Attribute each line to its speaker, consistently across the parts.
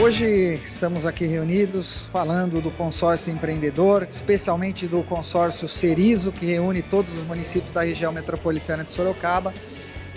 Speaker 1: Hoje estamos aqui reunidos falando do consórcio empreendedor, especialmente do consórcio Cerizo, que reúne todos os municípios da região metropolitana de Sorocaba.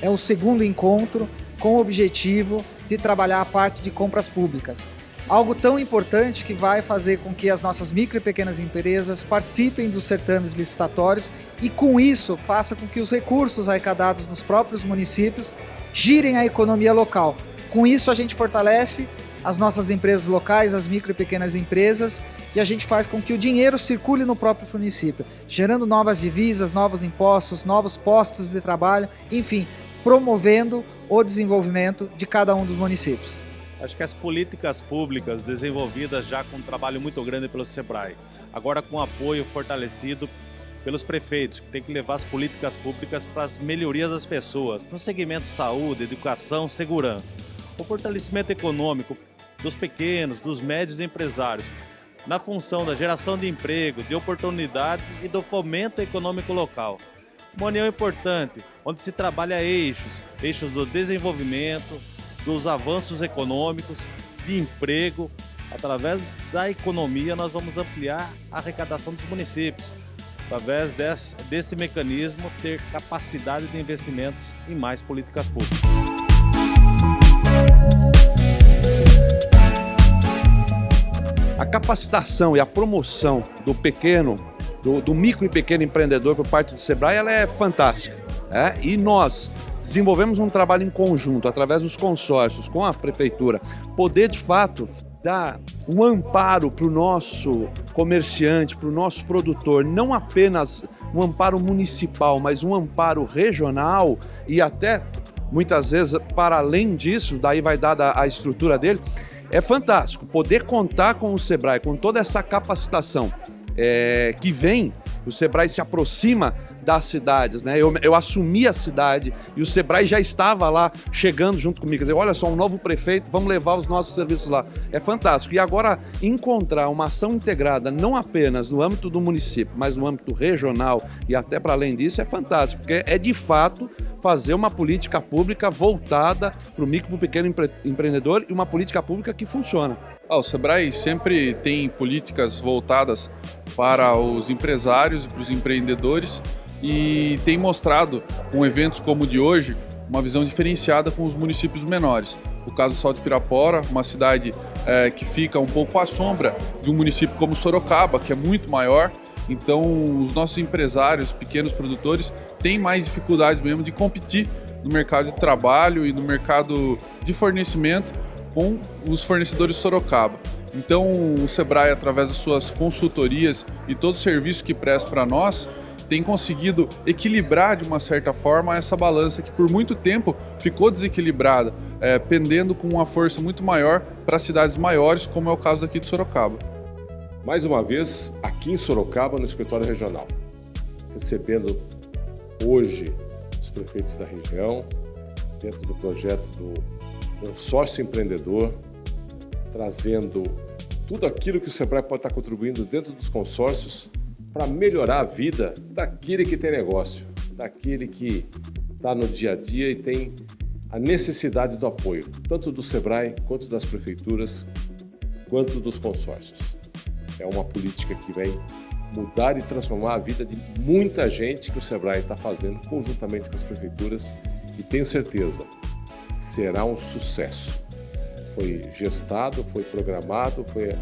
Speaker 1: É o segundo encontro com o objetivo de trabalhar a parte de compras públicas. Algo tão importante que vai fazer com que as nossas micro e pequenas empresas participem dos certames licitatórios e com isso faça com que os recursos arrecadados nos próprios municípios girem a economia local. Com isso a gente fortalece as nossas empresas locais, as micro e pequenas empresas, e a gente faz com que o dinheiro circule no próprio município, gerando novas divisas, novos impostos, novos postos de trabalho, enfim, promovendo o desenvolvimento de cada um dos municípios.
Speaker 2: Acho que as políticas públicas desenvolvidas já com um trabalho muito grande pelo SEBRAE, agora com apoio fortalecido pelos prefeitos, que tem que levar as políticas públicas para as melhorias das pessoas, no segmento saúde, educação, segurança. O fortalecimento econômico dos pequenos, dos médios empresários, na função da geração de emprego, de oportunidades e do fomento econômico local. Uma união importante, onde se trabalha eixos, eixos do desenvolvimento, dos avanços econômicos, de emprego. Através da economia, nós vamos ampliar a arrecadação dos municípios. Através desse, desse mecanismo, ter capacidade de investimentos em mais políticas públicas.
Speaker 3: A capacitação e a promoção do pequeno, do, do micro e pequeno empreendedor por parte do Sebrae, ela é fantástica. Né? E nós desenvolvemos um trabalho em conjunto, através dos consórcios, com a prefeitura, poder de fato dar um amparo para o nosso comerciante, para o nosso produtor, não apenas um amparo municipal, mas um amparo regional e até muitas vezes para além disso, daí vai dar a estrutura dele, é fantástico poder contar com o Sebrae, com toda essa capacitação é, que vem, o Sebrae se aproxima das cidades, né? Eu, eu assumi a cidade e o Sebrae já estava lá chegando junto comigo, quer dizer, olha só, um novo prefeito, vamos levar os nossos serviços lá. É fantástico. E agora encontrar uma ação integrada, não apenas no âmbito do município, mas no âmbito regional e até para além disso, é fantástico, porque é de fato fazer uma política pública voltada para o micro e pequeno empre empreendedor e uma política pública que funciona.
Speaker 4: Ah, o Sebrae sempre tem políticas voltadas para os empresários e para os empreendedores e tem mostrado, com eventos como o de hoje, uma visão diferenciada com os municípios menores. O caso Salto Pirapora, uma cidade é, que fica um pouco à sombra de um município como Sorocaba, que é muito maior, então os nossos empresários, pequenos produtores, têm mais dificuldades mesmo de competir no mercado de trabalho e no mercado de fornecimento com os fornecedores Sorocaba. Então o Sebrae, através das suas consultorias e todo o serviço que presta para nós, tem conseguido equilibrar de uma certa forma essa balança que por muito tempo ficou desequilibrada, é, pendendo com uma força muito maior para cidades maiores, como é o caso aqui de Sorocaba.
Speaker 5: Mais uma vez, aqui em Sorocaba, no escritório regional, recebendo hoje os prefeitos da região, dentro do projeto do consórcio empreendedor, trazendo tudo aquilo que o Sebrae pode estar contribuindo dentro dos consórcios para melhorar a vida daquele que tem negócio, daquele que está no dia a dia e tem a necessidade do apoio, tanto do SEBRAE, quanto das prefeituras, quanto dos consórcios. É uma política que vem mudar e transformar a vida de muita gente que o SEBRAE está fazendo conjuntamente com as prefeituras e tenho certeza, será um sucesso. Foi gestado, foi programado, foi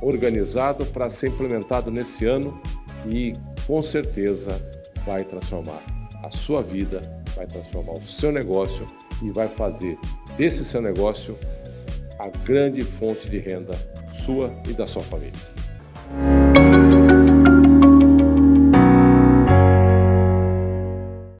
Speaker 5: organizado para ser implementado nesse ano e com certeza vai transformar a sua vida, vai transformar o seu negócio e vai fazer desse seu negócio a grande fonte de renda sua e da sua família.